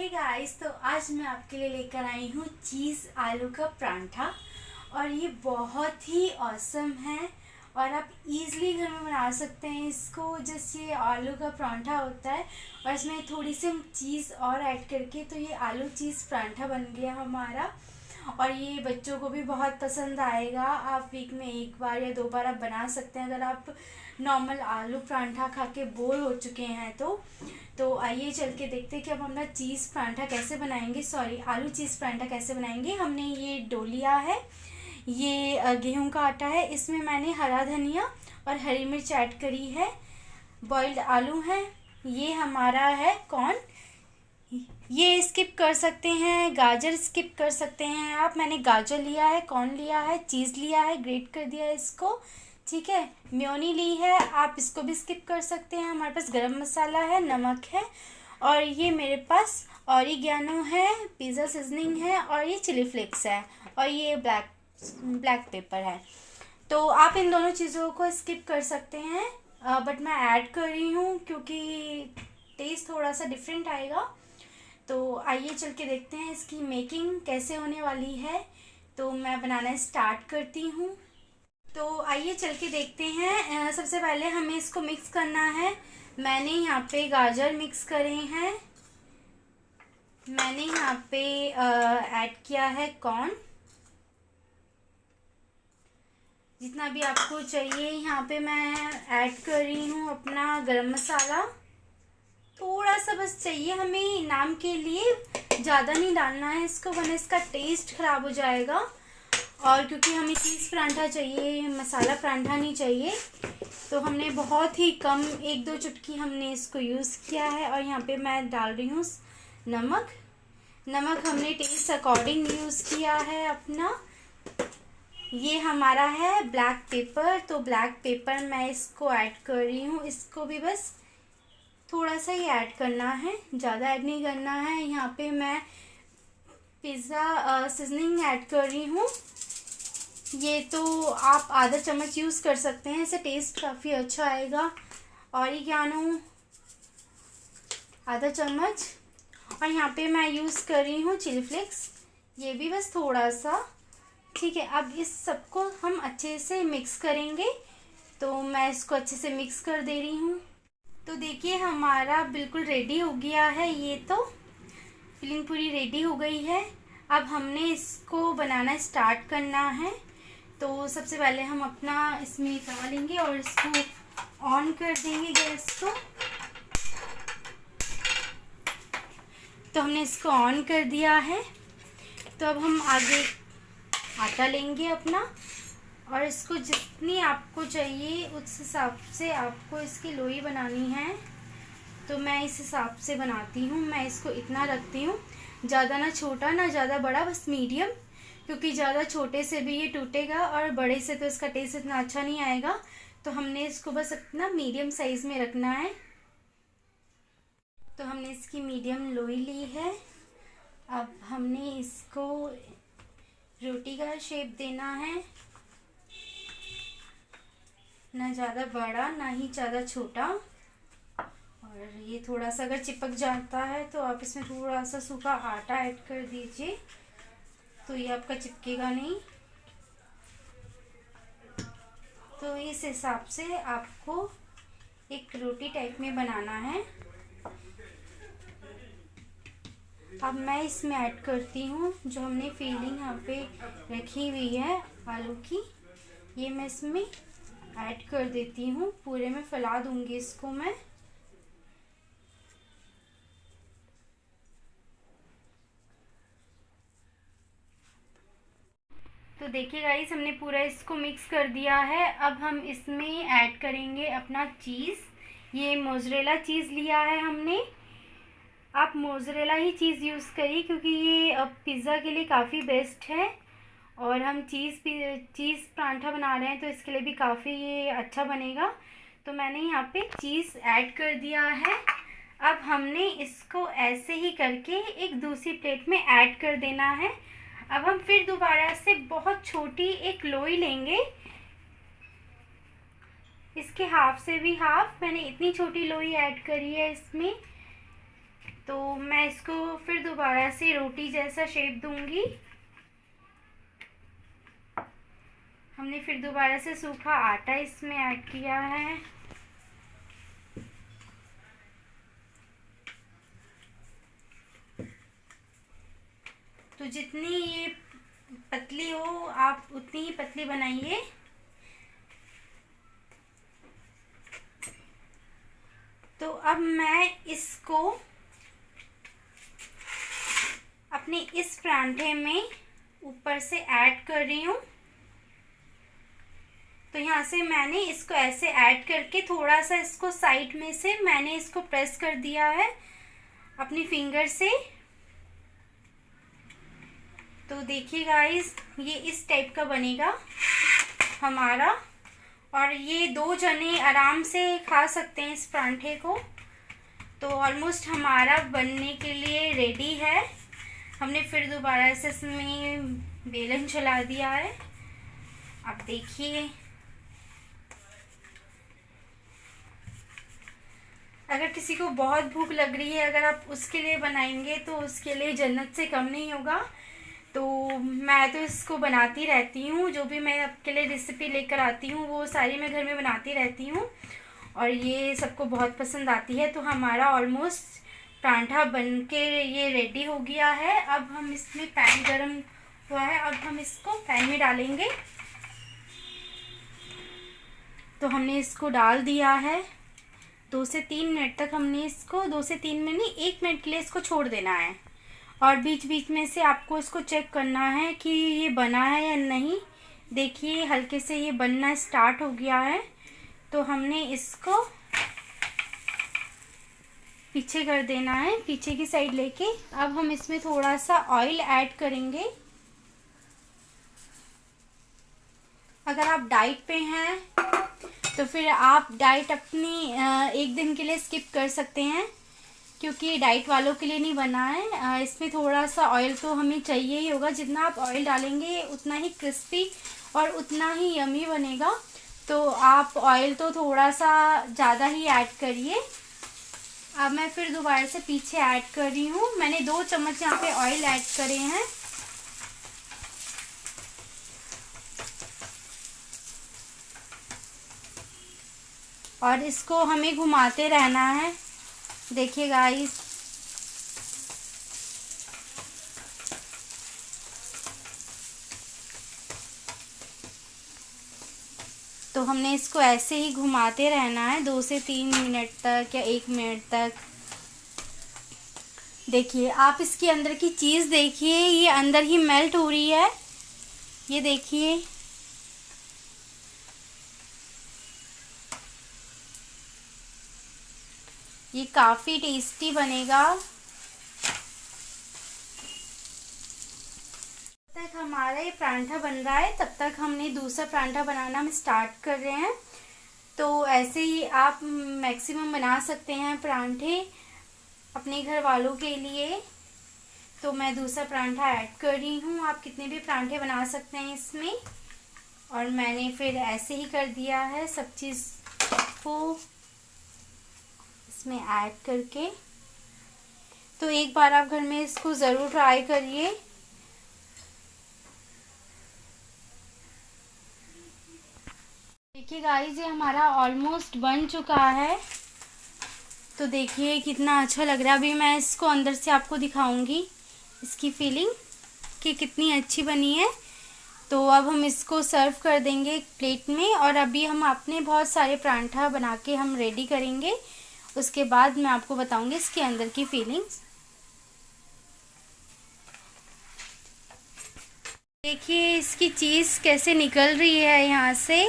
हे hey guys तो आज मैं आपके लिए लेकर आई हूँ चीज़ आलू का परांठा। और ये बहुत ही औसम है। और आप इजीली घर में बना सकते हैं इसको, जैसे ये आलू का परांठा होता है। और इसमें थोड़ी सी चीज़ और ऐड करके तो ये आलू चीज़ परांठा बन गया हमारा। और ये बच्चों को भी बहुत पसंद आएगा। आप वीक में एक बार या दो बार आप बना सकते हैं। अगर आप नॉर्मल आलू परांठा खा के बोर हो चुके हैं तो। तो आइए चल के देखते हैं कि अब हम ना चीज़ परांठा कैसे बनाएँगे। सॉरी आलू चीज़ परांठा कैसे बनाएँगे। हमने ये डो लिया है, ये गेहूँ का आटा है। इसमें मैंने हरा धनिया और हरी मिर्च ऐड करी है। बॉइल्ड आलू है। ये हमारा है कॉर्न ये स्किप कर सकते हैं, गाजर स्किप कर सकते हैं आप। मैंने गाजर लिया है कॉर्न लिया है चीज़ लिया है ग्रेट कर दिया है इसको। ठीक है, म्योनी ली है, आप इसको भी स्किप कर सकते हैं। हमारे पास गरम मसाला है, नमक है और ये मेरे पास ऑरिगेनो है पिज़्ज़ा सीजनिंग है और ये चिली फ्लेक्स है और ये ब्लैक ब्लैक पेपर है। तो आप इन दोनों चीज़ों को स्किप कर सकते हैं। बट मैं ऐड कर रही हूँ क्योंकि टेस्ट थोड़ा सा डिफरेंट आएगा। तो आइए चल के देखते हैं इसकी मेकिंग कैसे होने वाली है। तो मैं बनाना स्टार्ट करती हूँ। तो आइए चल के देखते हैं। सबसे पहले हमें इसको मिक्स करना है। मैंने यहाँ पे गाजर मिक्स करे हैं। मैंने यहाँ पे ऐड किया है कॉर्न जितना भी आपको चाहिए, यहाँ पे मैं ऐड कर रही हूँ अपना गरम मसाला। थोड़ा सा बस चाहिए हमें नाम के लिए। ज़्यादा नहीं डालना है इसको, वरना इसका टेस्ट ख़राब हो जाएगा। और क्योंकि हमें चीज़ परांठा चाहिए, मसाला परांठा नहीं चाहिए तो हमने बहुत ही कम एक दो चुटकी हमने इसको यूज़ किया है। और यहाँ पे मैं डाल रही हूँ नमक। नमक हमने टेस्ट अकॉर्डिंग यूज़ किया है अपना। ये हमारा है ब्लैक पेपर तो ब्लैक पेपर मैं इसको ऐड कर रही हूँ। इसको भी बस थोड़ा सा ही ऐड करना है, ज़्यादा ऐड नहीं करना है। यहाँ पे मैं पिज़्ज़ा सीजनिंग ऐड कर रही हूँ। ये तो आप आधा चम्मच यूज़ कर सकते हैं इसे टेस्ट काफ़ी अच्छा आएगा। और ये क्या आधा चम्मच। और यहाँ पे मैं यूज़ कर रही हूँ चिली फ्लेक्स। ये भी बस थोड़ा सा। ठीक है, अब इस सबको हम अच्छे से मिक्स करेंगे। तो मैं इसको अच्छे से मिक्स कर दे रही हूँ। तो देखिए, हमारा बिल्कुल रेडी हो गया है ये तो। फिलिंग पूरी रेडी हो गई है। अब हमने इसको बनाना स्टार्ट करना है। तो सबसे पहले हम अपना इसमें तवा लेंगे और इसको ऑन कर देंगे गैस को। तो हमने इसको ऑन कर दिया है। तो अब हम आगे आटा लेंगे अपना। और इसको जितनी आपको चाहिए, उस हिसाब से आपको इसकी लोई बनानी है। तो मैं इस हिसाब से बनाती हूँ। मैं इसको इतना रखती हूँ। ज़्यादा ना छोटा, ना ज़्यादा बड़ा, बस मीडियम, क्योंकि ज़्यादा छोटे से भी ये टूटेगा और बड़े से तो इसका टेस्ट इतना अच्छा नहीं आएगा। तो हमने इसको बस इतना मीडियम साइज़ में रखना है। तो हमने इसकी मीडियम लोई ली है। अब हमने इसको रोटी का शेप देना है। ना ज़्यादा बड़ा, ना ही ज़्यादा छोटा। और ये थोड़ा सा अगर चिपक जाता है तो आप इसमें थोड़ा सा सूखा आटा ऐड कर दीजिए। तो ये आपका चिपकेगा नहीं। तो इस हिसाब से आपको एक रोटी टाइप में बनाना है। अब मैं इसमें ऐड करती हूँ, जो हमने फीलिंग यहाँ पे रखी हुई है, आलू की। ये मैं इसमें ऐड कर देती हूँ। पूरे में फैला दूँगी इसको मैं। तो देखिए गाइस हमने पूरा इसको मिक्स कर दिया है। अब हम इसमें ऐड करेंगे अपना चीज़ ये मोजरेला चीज़ लिया है हमने। आप मोजरेला ही चीज़ यूज़ करिए, क्योंकि ये, अब पिज़्ज़ा के लिए काफ़ी बेस्ट है। और हम चीज़ भी चीज़ परांठा बना रहे हैं तो इसके लिए भी काफ़ी ये अच्छा बनेगा। तो मैंने यहाँ पे चीज़ ऐड कर दिया है। अब हमने इसको ऐसे ही करके एक दूसरी प्लेट में ऐड कर देना है। अब हम फिर दोबारा से बहुत छोटी एक लोई लेंगे। इसके हाफ़ से भी हाफ़, मैंने इतनी छोटी लोई ऐड करी है इसमें। तो मैं इसको फिर दोबारा से रोटी जैसा शेप दूँगी। हमने फिर दोबारा से सूखा आटा इसमें ऐड किया है। तो जितनी ये पतली हो, आप उतनी ही पतली बनाइए। तो अब मैं इसको अपने इस परांठे में ऊपर से ऐड कर रही हूँ। तो यहाँ से मैंने इसको ऐसे ऐड करके थोड़ा सा इसको साइड में से मैंने इसको प्रेस कर दिया है अपनी फिंगर से। तो देखिए गाइस ये इस टाइप का बनेगा हमारा। और ये दो जने आराम से खा सकते हैं इस परांठे को। तो ऑलमोस्ट हमारा बनने के लिए रेडी है। हमने फिर दोबारा से इसमें बेलन चला दिया है। अब देखिए अगर किसी को बहुत भूख लग रही है, अगर आप उसके लिए बनाएँगे तो उसके लिए जन्नत से कम नहीं होगा। तो मैं तो इसको बनाती रहती हूँ, जो भी मैं आपके लिए रेसिपी लेकर आती हूँ, वो सारी मैं घर में बनाती रहती हूँ। और ये सबको बहुत पसंद आती है तो हमारा ऑलमोस्ट परांठा बन के ये रेडी हो गया है। अब हम इसमें पैन गरम हुआ है, अब हम इसको पैन में डालेंगे। तो हमने इसको डाल दिया है। दो से तीन मिनट तक हमने इसको, दो से तीन मिनट नहीं, एक मिनट के लिए इसको छोड़ देना है। और बीच बीच में से आपको इसको चेक करना है कि ये बना है या नहीं। देखिए, हल्के से ये बनना स्टार्ट हो गया है। तो हमने इसको पीछे कर देना है, पीछे की साइड लेके। अब हम इसमें थोड़ा सा ऑयल ऐड करेंगे। अगर आप डाइट पे हैं तो फिर आप डाइट अपनी एक दिन के लिए स्किप कर सकते हैं, क्योंकि डाइट वालों के लिए नहीं बना है। इसमें थोड़ा सा ऑयल तो हमें चाहिए ही होगा। जितना आप ऑयल डालेंगे, उतना ही क्रिस्पी और उतना ही यमी बनेगा। तो आप ऑयल तो थोड़ा सा ज़्यादा ही ऐड करिए। अब मैं फिर दोबारा से पीछे ऐड कर रही हूँ। मैंने दो चम्मच यहाँ पे ऑयल ऐड करे हैं। और इसको हमें घुमाते रहना है। देखिए गाइस तो हमने इसको ऐसे ही घुमाते रहना है, दो से तीन मिनट तक या एक मिनट तक। देखिए, आप इसके अंदर की चीज़ देखिए, ये अंदर ही मेल्ट हो रही है। ये देखिए। ये काफ़ी टेस्टी बनेगा। जब तक हमारा ये परांठा बन रहा है, तब तक हमने दूसरा परांठा बनाना हम स्टार्ट कर रहे हैं। तो ऐसे ही आप मैक्सिमम बना सकते हैं परांठे अपने घर वालों के लिए। तो मैं दूसरा परांठा ऐड कर रही हूँ। आप कितने भी परांठे बना सकते हैं इसमें। और मैंने फिर ऐसे ही कर दिया है सब चीज़ को। इसमें ऐड करके। तो एक बार आप घर में इसको ज़रूर ट्राई करिए। देखिए गाइस ये हमारा ऑलमोस्ट बन चुका है। तो देखिए कितना अच्छा लग रहा है। अभी मैं इसको अंदर से आपको दिखाऊँगी, इसकी फीलिंग कि कितनी अच्छी बनी है। तो अब हम इसको सर्व कर देंगे एक प्लेट में और अभी हम अपने बहुत सारे परांठा बना के हम रेडी करेंगे। उसके बाद मैं आपको बताऊँगी इसके अंदर की फीलिंग्स देखिए, इसकी चीज़ कैसे निकल रही है यहाँ से,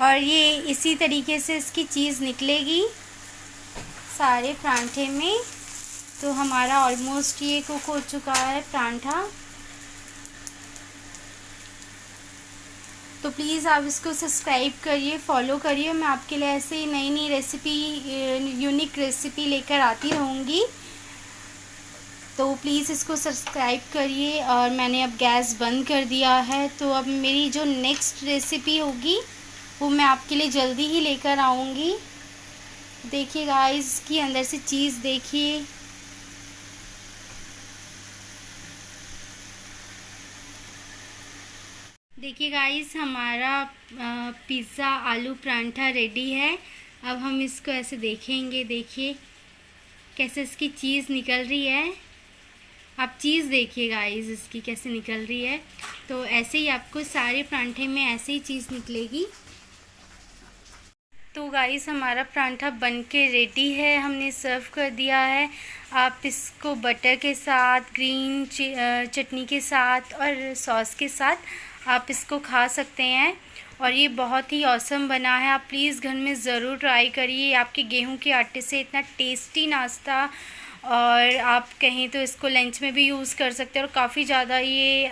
और ये इसी तरीके से इसकी चीज़ निकलेगी सारे परांठे में। तो हमारा ऑलमोस्ट ये कुक हो चुका है परांठा। तो प्लीज़ आप इसको सब्सक्राइब करिए फॉलो करिए। मैं आपके लिए ऐसे ही नई नई रेसिपी यूनिक रेसिपी लेकर आती रहूँगी। तो प्लीज़ इसको सब्सक्राइब करिए और मैंने अब गैस बंद कर दिया है। तो अब मेरी जो नेक्स्ट रेसिपी होगी, वो मैं आपके लिए जल्दी ही लेकर आऊँगी। देखिए गाइस की अंदर से चीज़ देखिए। देखिए गाइस हमारा पिज़्ज़ा आलू परांठा रेडी है। अब हम इसको ऐसे देखेंगे, देखिए कैसे इसकी चीज़ निकल रही है। आप चीज़ देखिए गाइस इसकी कैसे निकल रही है। तो ऐसे ही आपको सारे परांठे में ऐसे ही चीज़ निकलेगी। तो गाइस हमारा परांठा बन के रेडी है, हमने सर्व कर दिया है। आप इसको बटर के साथ ग्रीन चटनी के साथ और सॉस के साथ आप इसको खा सकते हैं। और ये बहुत ही औसम बना है। आप प्लीज़ घर में ज़रूर ट्राई करिए। आपके गेहूँ के आटे से इतना टेस्टी नाश्ता और आप कहें तो इसको लंच में भी यूज़ कर सकते हैं। और काफ़ी ज़्यादा ये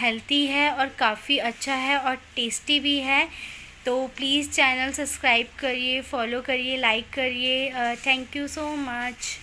हेल्थी है और काफ़ी अच्छा है और टेस्टी भी है। तो प्लीज़ चैनल सब्सक्राइब करिए फॉलो करिए लाइक करिए। Thank you so much